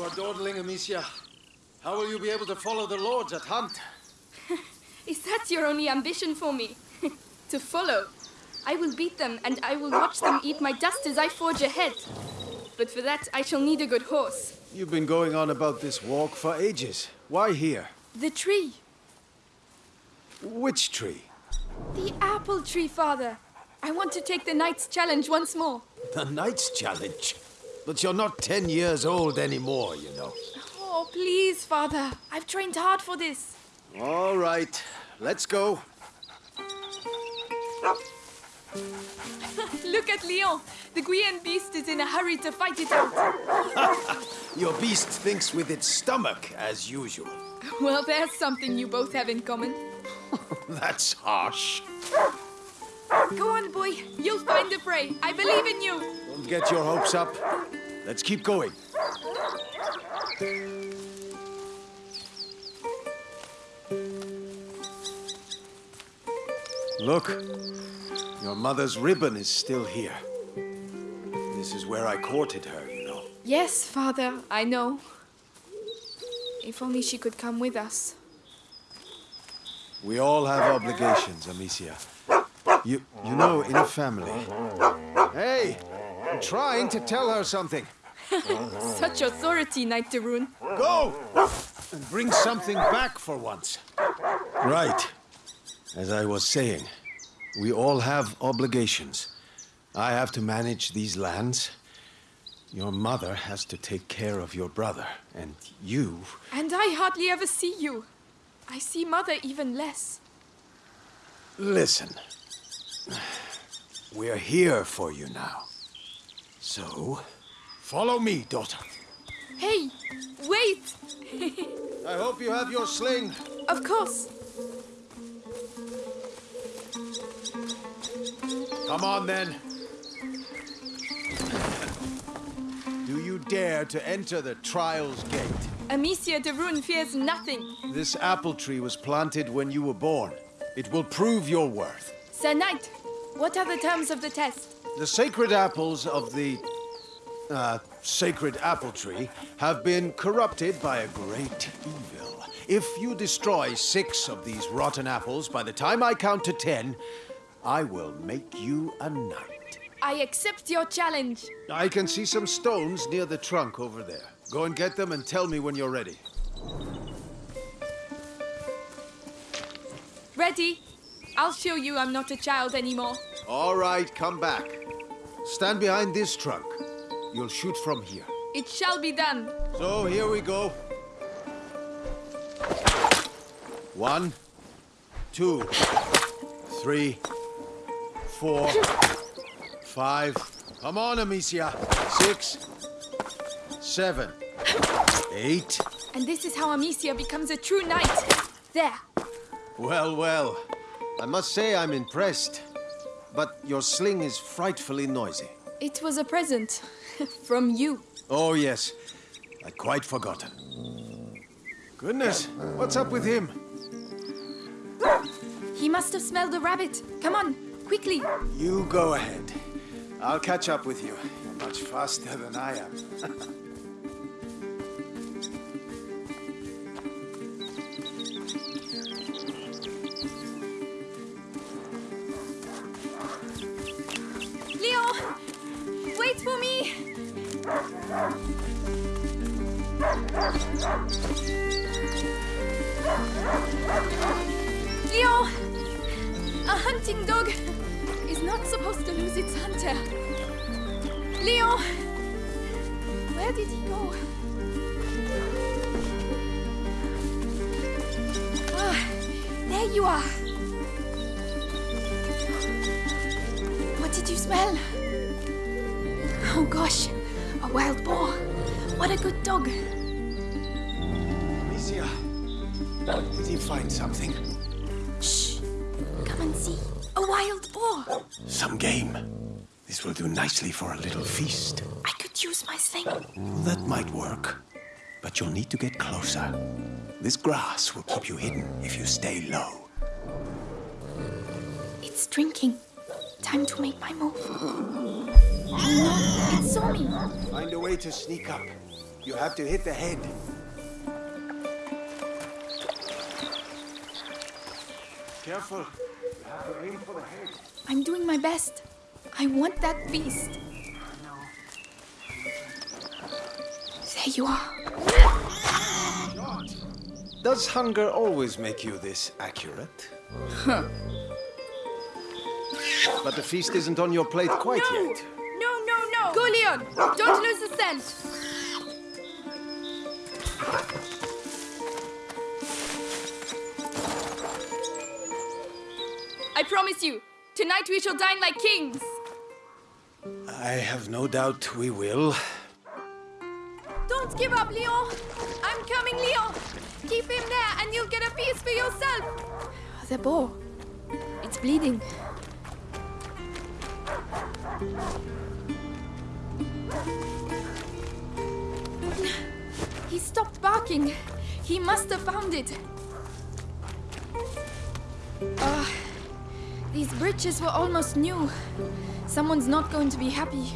You are dawdling, Amicia. How will you be able to follow the lords at hunt? Is that your only ambition for me? to follow? I will beat them, and I will watch them eat my dust as I forge ahead. But for that, I shall need a good horse. You've been going on about this walk for ages. Why here? The tree. Which tree? The apple tree, father. I want to take the Knight's challenge once more. The Knight's Challenge? But you're not ten years old anymore, you know. Oh, please, father. I've trained hard for this. All right, let's go. Look at Leon. The Guyenne beast is in a hurry to fight it out. Your beast thinks with its stomach, as usual. Well, there's something you both have in common. That's harsh. Go on, boy. You'll find the prey. I believe in you. Don't get your hopes up. Let's keep going. Look, your mother's ribbon is still here. This is where I courted her, you know. Yes, father, I know. If only she could come with us. We all have obligations, Amicia. You, you know, in a family. Hey, I'm trying to tell her something. Such authority, Knight de Rune. Go! And bring something back for once. Right. As I was saying, we all have obligations. I have to manage these lands. Your mother has to take care of your brother. And you... And I hardly ever see you. I see mother even less. Listen. We're here for you now. So, follow me, daughter. Hey, wait! I hope you have your sling. Of course. Come on, then. Do you dare to enter the Trials Gate? Amicia de Rune fears nothing. This apple tree was planted when you were born. It will prove your worth. Sir Knight, what are the terms of the test? The sacred apples of the... Uh, sacred apple tree have been corrupted by a great evil. If you destroy six of these rotten apples by the time I count to ten, I will make you a knight. I accept your challenge. I can see some stones near the trunk over there. Go and get them and tell me when you're ready. Ready? I'll show you I'm not a child anymore. All right, come back. Stand behind this trunk. You'll shoot from here. It shall be done. So, here we go. One, two, three, four, five. Come on, Amicia. Six, seven, eight. And this is how Amicia becomes a true knight. There. Well, well. I must say I'm impressed. But your sling is frightfully noisy. It was a present. From you. Oh, yes. I'd quite forgotten. Goodness, what's up with him? He must have smelled a rabbit. Come on, quickly. You go ahead. I'll catch up with you. You're much faster than I am. Leon! A hunting dog is not supposed to lose its hunter. Leo! Where did he go? Ah, there you are. What did you smell? Oh gosh, a wild boar. What a good dog. Did he find something? Shh, come and see. A wild boar. Some game. This will do nicely for a little feast. I could use my sling. That might work. But you'll need to get closer. This grass will keep you hidden if you stay low. It's drinking. Time to make my move. No, it saw me. Find a way to sneak up. You have to hit the head. Careful. You have to aim for the head. I'm doing my best. I want that beast. There you are. Does hunger always make you this accurate? Huh. But the feast isn't on your plate quite no! yet. No, no, no! Go, Leon! Don't lose the scent! Promise you, tonight we shall dine like kings! I have no doubt we will. Don't give up, Leon! I'm coming, Leon! Keep him there and you'll get a piece for yourself! The boar. It's bleeding. He stopped barking. He must have found it. Ah, these bridges were almost new. Someone's not going to be happy.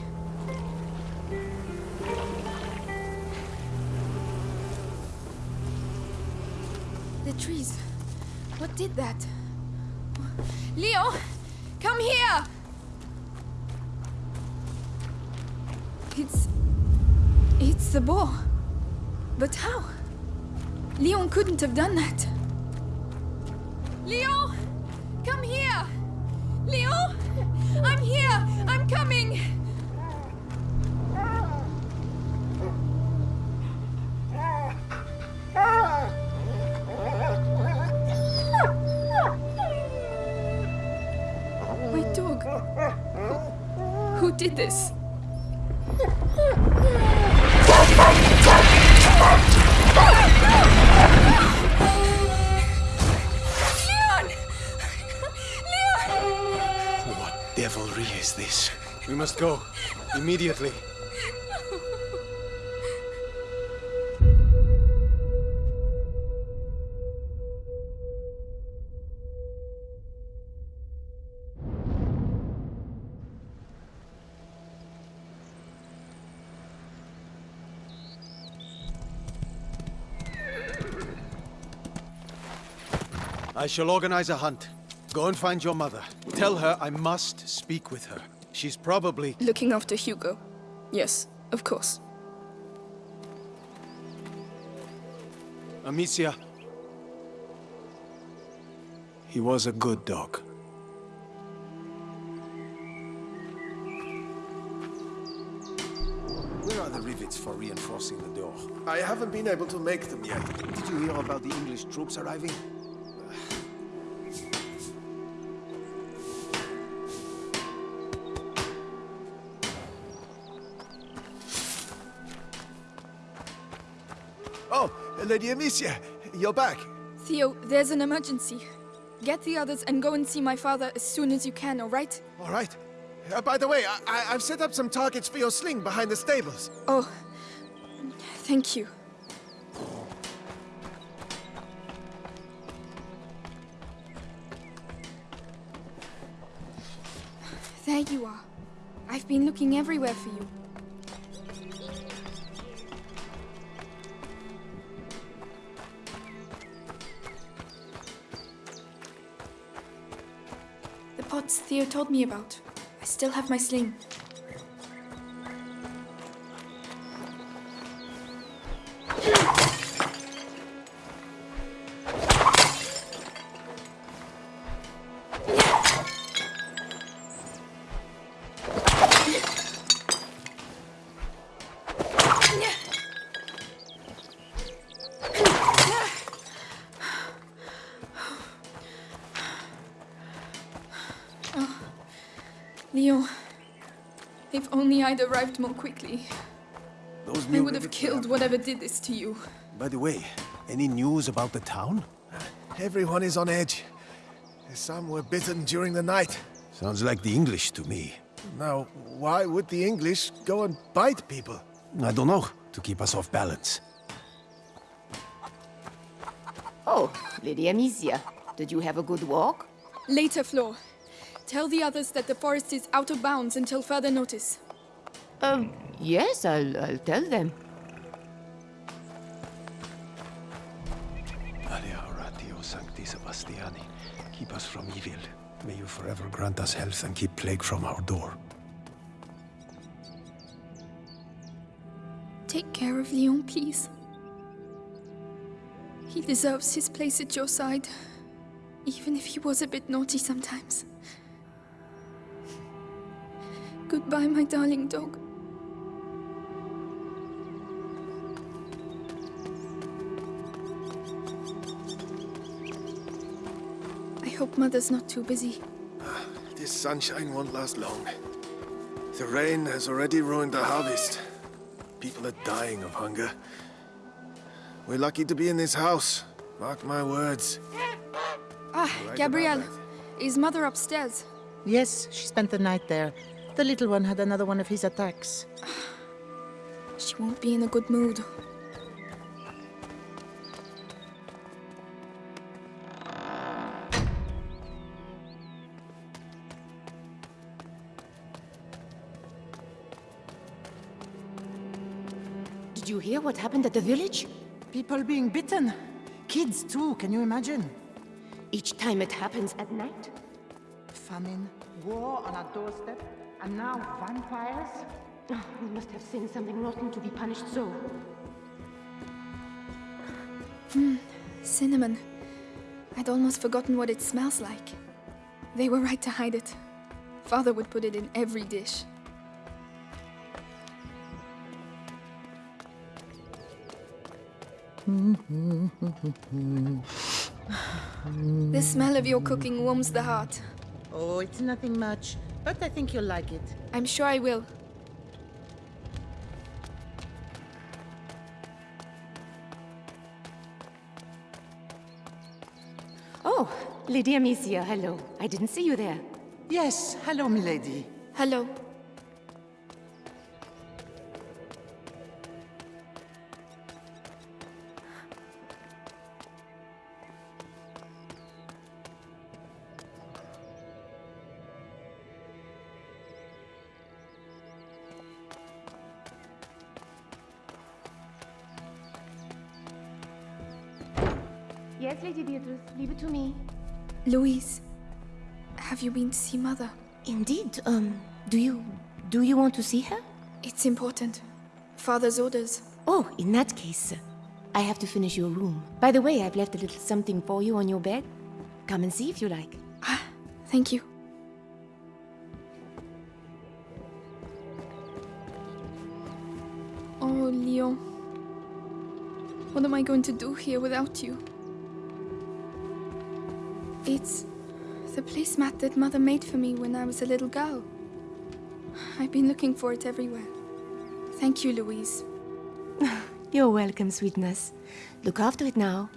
The trees. What did that? Leo, come here! It's... It's the boar. But how? Leon couldn't have done that. Leo! Coming! My dog. Who, who did this? Devilry is this? We must go. Immediately. I shall organize a hunt. Go and find your mother. Tell her I must speak with her. She's probably... Looking after Hugo. Yes, of course. Amicia. He was a good dog. Where are the rivets for reinforcing the door? I haven't been able to make them yet. Did you hear about the English troops arriving? Lady Amicia, you're back. Theo, there's an emergency. Get the others and go and see my father as soon as you can, all right? All right. Uh, by the way, I- I- I've set up some targets for your sling behind the stables. Oh, thank you. There you are. I've been looking everywhere for you. Pots Theo told me about. I still have my sling. Leo, if only I'd arrived more quickly, Those I would have killed whatever did this to you. By the way, any news about the town? Everyone is on edge. Some were bitten during the night. Sounds like the English to me. Now, why would the English go and bite people? I don't know, to keep us off balance. Oh, Lady Amicia, did you have a good walk? Later, Flo. Tell the others that the forest is out of bounds until further notice. Um, yes, I'll, I'll tell them. Maria Oratio Sancti Sebastiani, keep us from evil. May you forever grant us health and keep plague from our door. Take care of Leon, please. He deserves his place at your side, even if he was a bit naughty sometimes. Goodbye, my darling dog. I hope Mother's not too busy. This sunshine won't last long. The rain has already ruined the harvest. People are dying of hunger. We're lucky to be in this house. Mark my words. Ah, about Gabrielle. that. Is Mother upstairs? Yes, she spent the night there. The little one had another one of his attacks. She won't be in a good mood. Did you hear what happened at the village? People being bitten. Kids, too, can you imagine? Each time it happens at night? Famine, war on our doorstep, and now vampires? Oh, we must have seen something rotten to be punished so. Hmm, cinnamon. I'd almost forgotten what it smells like. They were right to hide it. Father would put it in every dish. the smell of your cooking warms the heart. Oh, it's nothing much, but I think you'll like it. I'm sure I will. Oh, Lady Amicia, hello. I didn't see you there. Yes, hello, milady. Hello. Yes, Lady Beatrice, leave it to me. Louise, have you been to see Mother? Indeed, um, do you... do you want to see her? It's important. Father's orders. Oh, in that case, I have to finish your room. By the way, I've left a little something for you on your bed. Come and see if you like. Ah, thank you. Oh, Leon. What am I going to do here without you? It's the placemat that Mother made for me when I was a little girl. I've been looking for it everywhere. Thank you, Louise. You're welcome, sweetness. Look after it now.